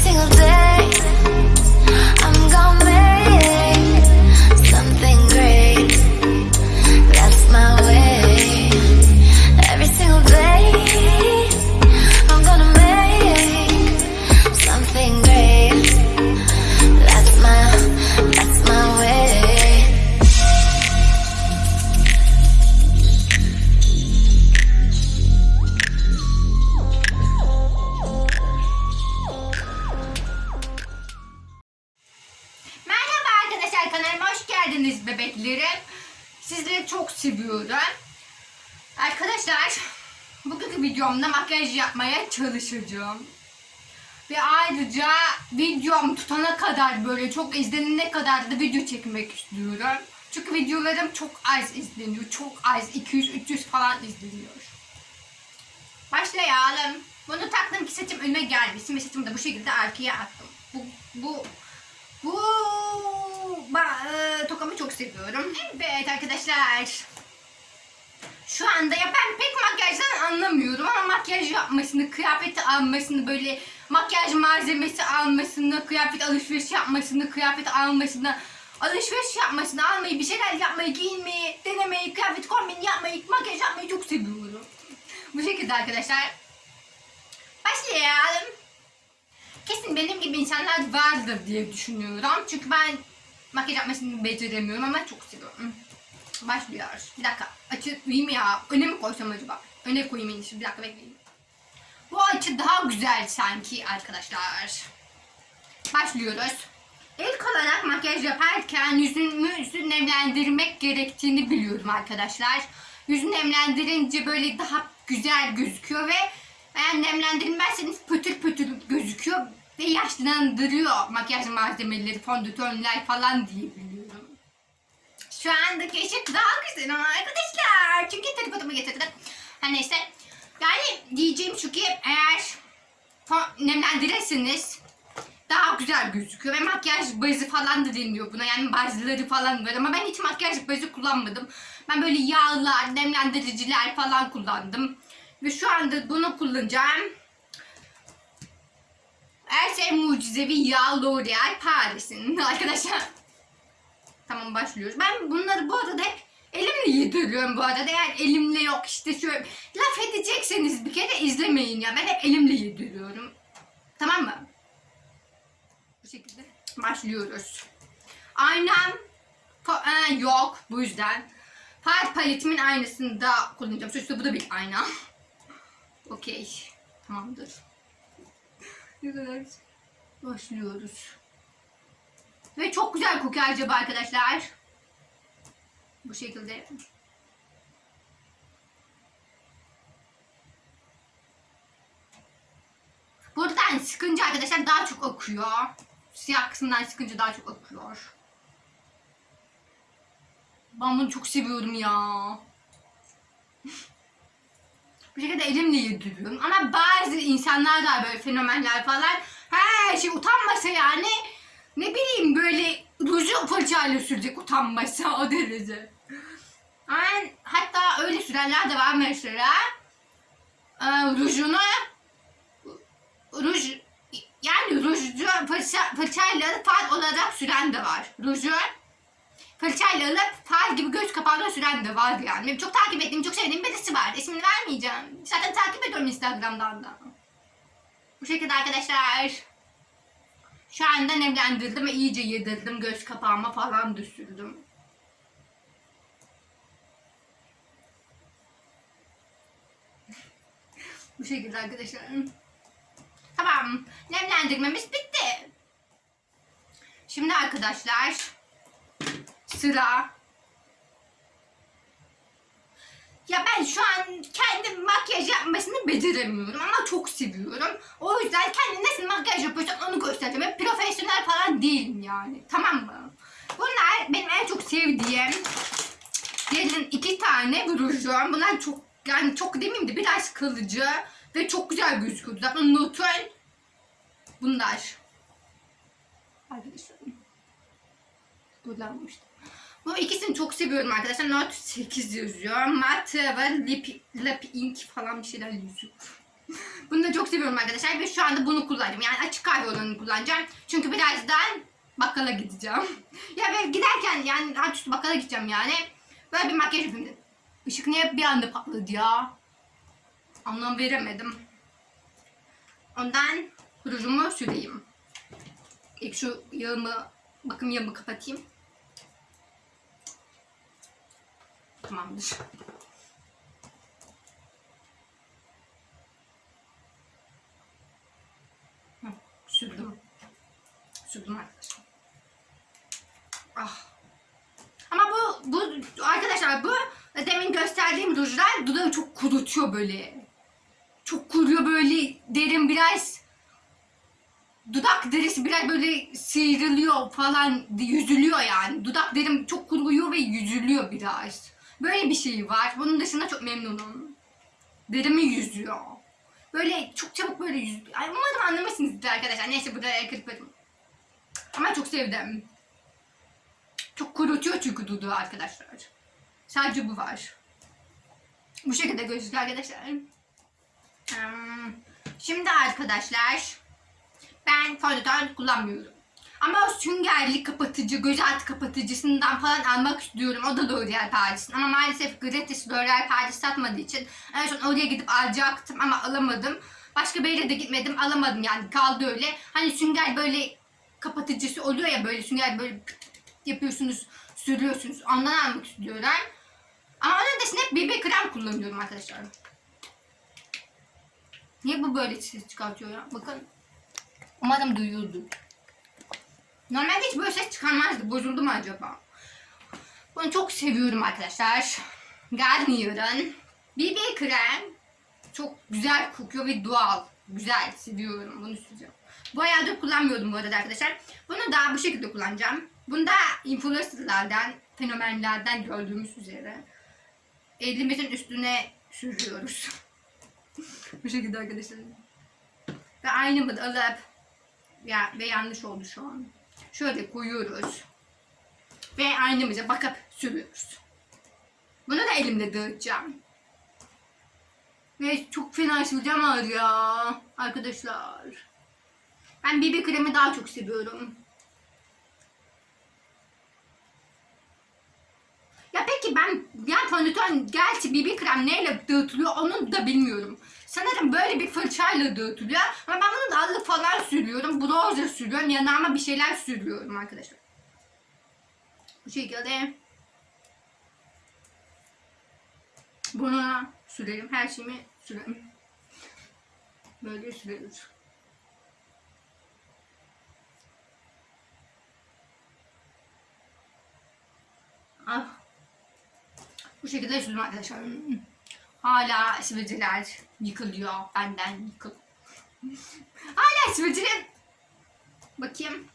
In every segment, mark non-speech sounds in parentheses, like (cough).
single day. Seviyorum. Arkadaşlar bugünkü videomda makyaj yapmaya çalışacağım. Ve ayrıca videom tutana kadar böyle çok izlenene kadar da video çekmek istiyorum. Çünkü videolarım çok az izleniyor. Çok az 200-300 falan izleniyor. Başlayalım. Bunu taktım ki saçım önüme gelmesin ve saçımı da bu şekilde arkaya attım. Bu, bu bu ba- e, tokamı çok seviyorum. Evet arkadaşlar. Şu anda ya ben pek makyajdan anlamıyorum ama makyaj yapmasını, kıyafeti almasını, böyle makyaj malzemesi almasını, kıyafet alışveriş yapmasını, kıyafet almasını, alışveriş yapmasını, almayı, bir şeyler yapmayı, giyinmeyi, denemeyi, kıyafet kombini yapmayı, makyaj yapmayı çok seviyorum. Bu şekilde arkadaşlar. Başlayalım. Kesin benim gibi insanlar vardır diye düşünüyorum. Çünkü ben makyaj yapmasını beceremiyorum ama çok seviyorum. Başlıyoruz. Bir dakika. Açı koyayım ya. Öne mi koysam acaba? Öne koyayım en iyisi. Bir dakika bekleyin. Bu açı daha güzel sanki arkadaşlar. Başlıyoruz. İlk olarak makyaj yaparken yüzümüzü nemlendirmek gerektiğini biliyorum arkadaşlar. Yüzü nemlendirince böyle daha güzel gözüküyor ve eğer nemlendirmezseniz pötür pötür gözüküyor ve yaşlandırıyor makyaj malzemeleri, fondötönler falan diye. Şu andaki ışık daha güzel arkadaşlar. Çünkü tripodumu getirdim. Her neyse. Yani diyeceğim şu ki eğer nemlendirirseniz daha güzel gözüküyor ve makyaj bazı falan da deniliyor buna yani bazıları falan var ama ben hiç makyaj bazı kullanmadım. Ben böyle yağlar, nemlendiriciler falan kullandım. Ve şu anda bunu kullanacağım. Her şey mucizevi yağ L'Oreal Paris'in (laughs) arkadaşlar. Tamam başlıyoruz. Ben bunları bu arada hep elimle yediriyorum bu arada. Eğer elimle yok işte şöyle laf edecekseniz bir kere izlemeyin ya. Ben hep elimle yediriyorum. Tamam mı? Bu şekilde başlıyoruz. Aynam e, yok bu yüzden. Far paletimin aynısını da kullanacağım. Sonuçta bu da bir ayna. Okey. Tamamdır. Başlıyoruz. Ve çok güzel kokuyor acaba arkadaşlar. Bu şekilde. Buradan sıkınca arkadaşlar daha çok akıyor. Siyah kısımdan sıkınca daha çok akıyor. Ben bunu çok seviyorum ya. Bu şekilde elimle yediriyorum. Ama bazı insanlar da böyle fenomenler falan her şey utanmasa yani ruju fırçayla sürecek utanmasa o derece. Yani hatta öyle sürenler de var mesela. Ee, rujunu ruj yani ruju fırça, fırçayla far olarak süren de var. Ruju fırçayla alıp far gibi göz kapağına süren de var yani. Benim çok takip ettiğim, çok sevdiğim birisi var. İsmini vermeyeceğim. Zaten takip ediyorum Instagram'dan da. Bu şekilde arkadaşlar. Şu anda nemlendirdim ve iyice yedirdim. Göz kapağıma falan da sürdüm. (laughs) Bu şekilde arkadaşlar. Tamam. Nemlendirmemiz bitti. Şimdi arkadaşlar sıra ya ben şu an kendim makyaj yapmasını beceremiyorum ama çok seviyorum. O yüzden kendim nasıl makyaj yapıyorsam onu göstereceğim. Profesyonel falan değilim yani. Tamam mı? Bunlar benim en çok sevdiğim gelin iki tane rujum. Bunlar çok yani çok demeyeyim de biraz kalıcı ve çok güzel gözüküyor. Zaten Nutella bunlar. Arkadaşlar kullanmıştım. Bu ikisini çok seviyorum arkadaşlar. Note 8 yazıyor. Matte ve lip, lip ink falan bir şeyler yazıyor. (laughs) Bunu da çok seviyorum arkadaşlar ve şu anda bunu kullanacağım. Yani açık kahve olanını kullanacağım. Çünkü birazdan bakkala gideceğim. (laughs) ya ve giderken yani rahat üstü bakkala gideceğim yani. Böyle bir makyaj yapayım dedim. Işık niye bir anda patladı ya? Anlam veremedim. Ondan rujumu süreyim. İlk şu yağımı, bakım yağımı kapatayım. Tamamdır. Hı, Sürdüm. Sürdüm arkadaşlar. Ah. Ama bu, bu arkadaşlar bu demin gösterdiğim rujlar dudağı çok kurutuyor böyle. Çok kuruyor böyle derin biraz dudak derisi biraz böyle sıyrılıyor falan yüzülüyor yani. Dudak derim çok kuruyor ve yüzülüyor biraz. Böyle bir şey var. Bunun dışında çok memnunum. Derimi yüzüyor. Böyle çok çabuk böyle yüz... Ay, umarım anlamışsınızdır arkadaşlar. Neyse burada kırparım. Ama çok sevdim. Çok kurutuyor çünkü dudağı arkadaşlar. Sadece bu var. Bu şekilde gözüküyor arkadaşlar. Hmm, Şimdi arkadaşlar ben fondöten kullanmıyorum. Ama o süngerli kapatıcı, göz altı kapatıcısından falan almak istiyorum. O da L'Oreal Paris'in. Ama maalesef gratis L'Oreal Paris satmadığı için en son oraya gidip alacaktım ama alamadım. Başka bir yere de gitmedim alamadım yani kaldı öyle. Hani sünger böyle kapatıcısı oluyor ya böyle sünger böyle yapıyorsunuz, sürüyorsunuz. Ondan almak istiyorum. Ama onun dışında hep BB krem kullanıyorum arkadaşlar. Niye bu böyle ses çıkartıyor ya? Bakın. Umarım duyuyordu. Normalde hiç böyle ses çıkarmazdı. Bozuldu mu acaba? Bunu çok seviyorum arkadaşlar. Garnier'ın BB krem çok güzel kokuyor ve doğal. Güzel. Seviyorum. Bunu süreceğim. Bu ayarda kullanmıyordum bu arada arkadaşlar. Bunu da bu şekilde kullanacağım. Bunu da influencerlardan, fenomenlerden gördüğümüz üzere elimizin üstüne sürüyoruz. (laughs) bu şekilde arkadaşlar. Ve aynı da alıp ya ve yanlış oldu şu an. Şöyle koyuyoruz. Ve aynamıza bakıp sürüyoruz. Bunu da elimle dağıtacağım. Ve çok fena süreceğim ağır ya. Arkadaşlar. Ben BB kremi daha çok seviyorum. Ya peki ben yani fondöten gerçi BB krem neyle dağıtılıyor onu da bilmiyorum. Sanırım böyle bir fırçayla dağıtılıyor. Ama ben bunu da allık falan sürüyorum. Bronzer sürüyorum. Yanağıma bir şeyler sürüyorum arkadaşlar. Bu şekilde bunu sürelim. Her şeyimi sürelim. Böyle sürüyoruz. Ah. Bu şekilde sürdüm arkadaşlar. Hala sivilceler yıkılıyor. Benden yıkıl. Hala sivilceler. Bakayım.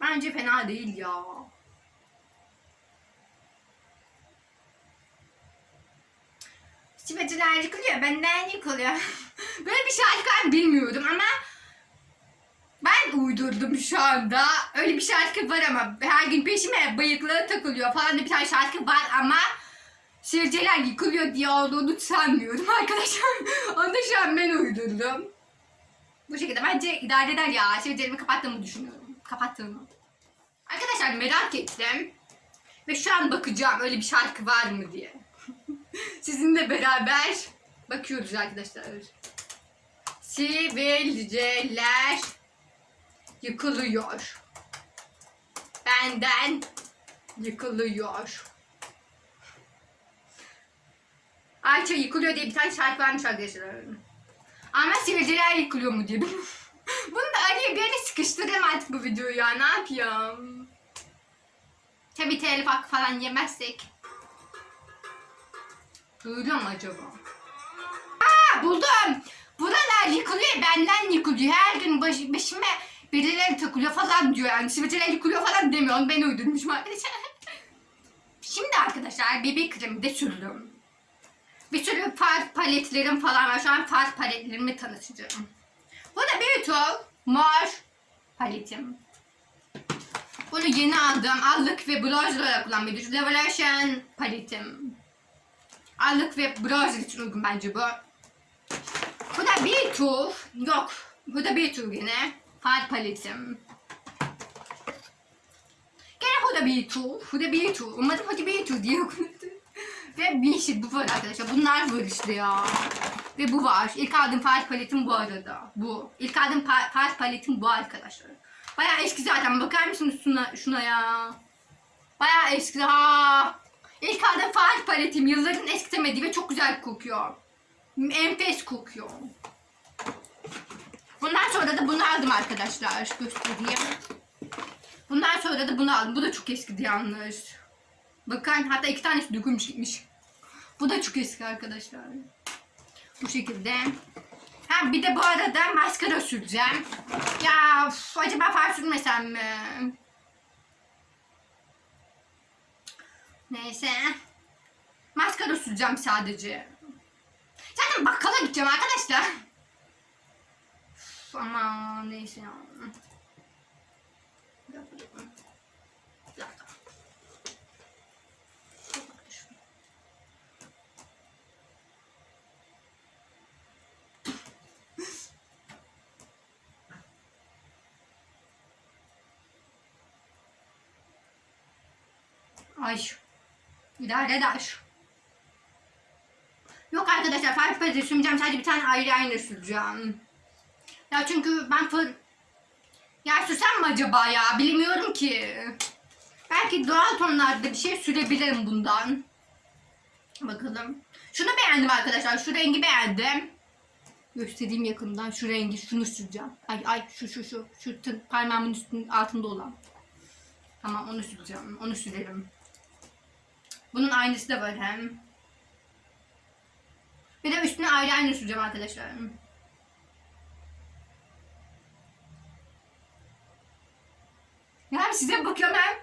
Bence fena değil ya. Sivilceler yıkılıyor. Benden yıkılıyor. (laughs) Böyle bir şarkı ben bilmiyordum ama ben uydurdum şu anda. Öyle bir şarkı var ama her gün peşime bıyıkları takılıyor falan bir tane şarkı var ama sivilceler yıkılıyor diye olduğunu sanmıyorum (laughs) arkadaşlar. Onu şu an ben uydurdum. Bu şekilde bence idare eder ya. Sivilcelerimi kapattığımı düşünüyorum. Kapattığımı. Arkadaşlar merak ettim. Ve şu an bakacağım öyle bir şarkı var mı diye. (laughs) Sizinle beraber bakıyoruz arkadaşlar. Sivilceler yıkılıyor. Benden yıkılıyor. Ayça yıkılıyor diye bir tane şarkı varmış arkadaşlar. Ama sivilceler yıkılıyor mu diye. (laughs) Bunu da araya bir yere sıkıştırayım artık bu videoyu ya. Ne yapayım? Tabi telif hakkı falan yemezsek. Duyuluyor mu acaba? Aa buldum. Buralar yıkılıyor benden yıkılıyor. Her gün baş, başıma birileri takılıyor falan diyor yani. Sivilceler yıkılıyor falan demiyor. Onu ben uydurmuşum arkadaşlar. (laughs) Şimdi arkadaşlar BB kremi de sürdüm. Bir sürü far paletlerim falan var. Şu an far paletlerimi tanıtacağım. Bu da Beauty Mor paletim. Bunu yeni aldım. Allık ve bronzer olarak kullanmayı düşünüyorum. Revelation paletim. allık ve browser için uygun bence bu. Bu da bir tur. Yok. Bu da bir tur yine. Far paletim. Gene bu da bir tur. Bu da bir tur. Umarım hadi bir tur diye okundu. Ve bir şey bu var arkadaşlar. Bunlar var işte ya. Ve bu var. İlk aldığım far paletim bu arada. Bu. İlk aldığım far paletim bu arkadaşlar. Bayağı eski zaten. Bakar mısınız şuna, şuna ya? Bayağı eski. Ha. İlk aldığım far paletim. Yılların eskitemediği ve çok güzel kokuyor. Enfes kokuyor. Bundan sonra da bunu aldım arkadaşlar. Göstereyim. Bundan sonra da bunu aldım. Bu da çok eskidi yalnız. Bakın hatta iki tanesi dökülmüş gitmiş. Bu da çok eski arkadaşlar. Bu şekilde. Ha bir de bu arada maskara süreceğim. Ya üf, acaba far sürmesem mi? Neyse. Maskara süreceğim sadece. Zaten bakkala gideceğim arkadaşlar. Ama neyse ya. Ay. İdare eder. Yok arkadaşlar far paleti sürmeyeceğim. Sadece bir tane eyeliner süreceğim. Ya çünkü ben fır... Ya sürsem mi acaba ya? Bilmiyorum ki. Belki doğal tonlarda bir şey sürebilirim bundan. Bakalım. Şunu beğendim arkadaşlar. Şu rengi beğendim. Göstereyim yakından. Şu rengi. Şunu süreceğim. Ay ay şu şu şu. Şu parmağımın üstünün altında olan. Tamam onu süreceğim. Onu sürelim. Bunun aynısı da var hem. Bir de üstüne eyeliner süreceğim arkadaşlar. Ya size bakıyorum hem.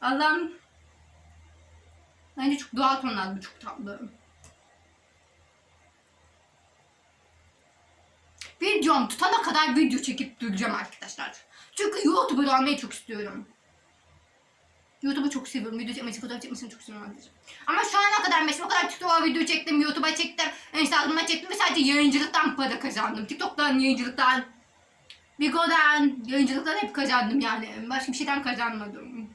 Allah'ım. Bence çok doğal tonlar bu çok tatlı. Videom tutana kadar video çekip duracağım arkadaşlar. Çünkü YouTuber olmayı çok istiyorum. YouTube'u çok seviyorum. Video çekmesi, fotoğraf çekmesini çok seviyorum. Ama şu ana kadar mesela o kadar TikTok'a video çektim, YouTube'a çektim, Instagram'a çektim ve sadece yayıncılıktan para kazandım. TikTok'tan, yayıncılıktan, Bigo'dan, yayıncılıktan hep kazandım yani. Başka bir şeyden kazanmadım.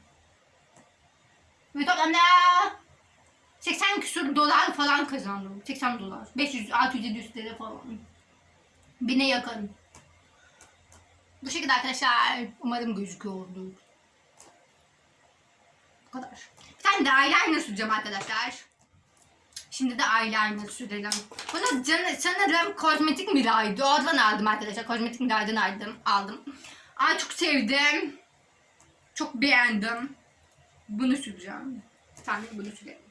Ve toplamda 80 küsur dolar falan kazandım. 80 dolar. 500, 600, 700 TL falan. Bine yakın. Bu şekilde arkadaşlar. Umarım gözüküyordur. Kadar. Bir tane de eyeliner süreceğim arkadaşlar. Şimdi de eyeliner sürelim. Bunu can, sanırım kozmetik miraydı. Oradan aldım arkadaşlar. Kozmetik miraydan aldım. aldım. Ay çok sevdim. Çok beğendim. Bunu süreceğim. Bir tane bunu sürelim.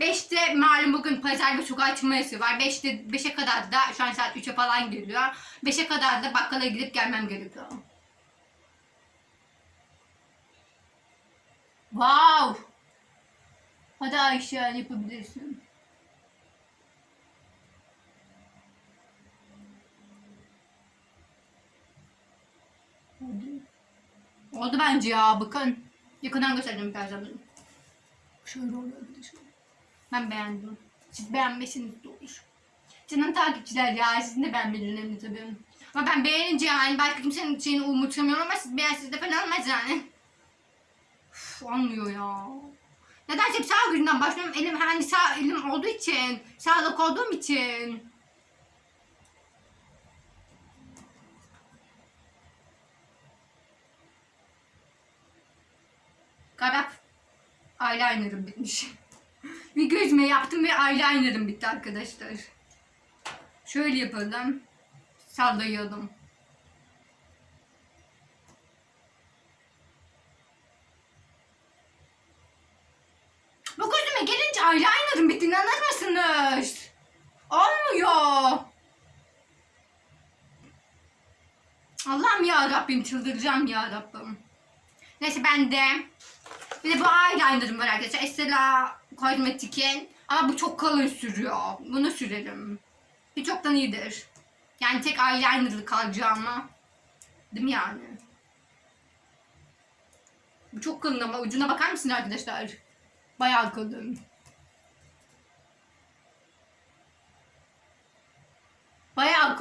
5'te malum bugün pazar ve sokağa çıkma yasağı var. 5'te 5'e kadar da şu an saat 3'e falan geliyor. 5'e kadar da bakkala gidip gelmem gerekiyor. Wow! Hadi Ayşe yapabilirsin. Hadi. Oldu bence ya bakın. Yakından göstereceğim birazdan. Şöyle arkadaşlar. Ben beğendim. Siz beğenmesiniz de olur. Canım takipçiler ya sizin de beğenmeniz önemli tabii. Ama ben beğenince yani belki kimsenin şeyini umursamıyorum ama siz beğensiz de falan olmaz yani. Üf, olmuyor ya. Nedense hep sağ gözümden başlıyorum. Elim hani sağ elim olduğu için, sağlık olduğum için. Galiba eyeliner'ım bitmiş. (laughs) bir gözüme yaptım ve eyeliner'ım bitti arkadaşlar. Şöyle yapalım. Sallayalım. Bu gözüme gelince eyeliner'ım bitti inanır mısınız? Olmuyor. Allah'ım ya Rabbim çıldıracağım ya Rabbim. Neyse ben de bir de bu eyeliner'ım var arkadaşlar. Estela Kozmetik'in. Ama bu çok kalın sürüyor. Bunu sürelim. Bir çoktan iyidir. Yani tek eyeliner'lı kalacağıma. Değil mi yani? Bu çok kalın ama ucuna bakar mısın arkadaşlar? Bayağı kalın.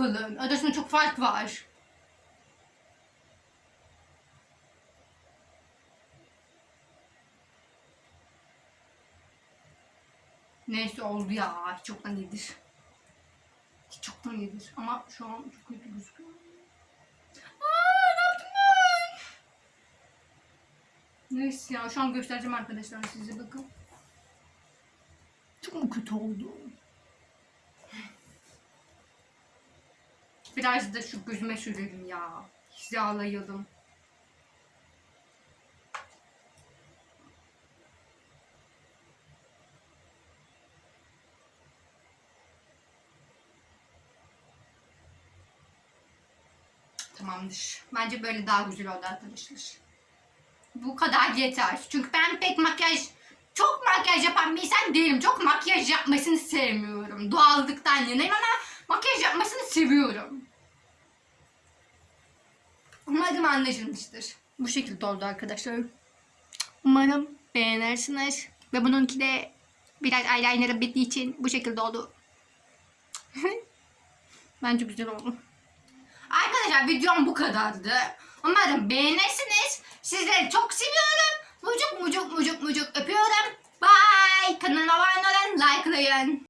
Kalın. Arasında çok fark var. Neyse oldu ya. Çoktan iyidir. Çoktan iyidir. Ama şu an çok kötü gözüküyor. Aa, ne yaptım ben? Neyse ya şu an göstereceğim arkadaşlar size bakın. Çok mu kötü oldu? Biraz da şu gözüme sürelim ya. Hizalayalım. Tamamdır. Bence böyle daha güzel oldu arkadaşlar. Bu kadar yeter. Çünkü ben pek makyaj, çok makyaj yapan bir insan değilim. Çok makyaj yapmasını sevmiyorum. Doğallıktan yanayım ama makyaj yapmasını seviyorum. Umarım anlaşılmıştır. Bu şekilde oldu arkadaşlar. Umarım beğenirsiniz. Ve bununki de biraz eyeliner'ı bittiği için bu şekilde oldu. (laughs) Bence güzel oldu. Arkadaşlar videom bu kadardı. Umarım beğenirsiniz. Sizleri çok seviyorum. Mucuk mucuk mucuk mucuk öpüyorum. Bye. Kanalıma abone olun, likelayın.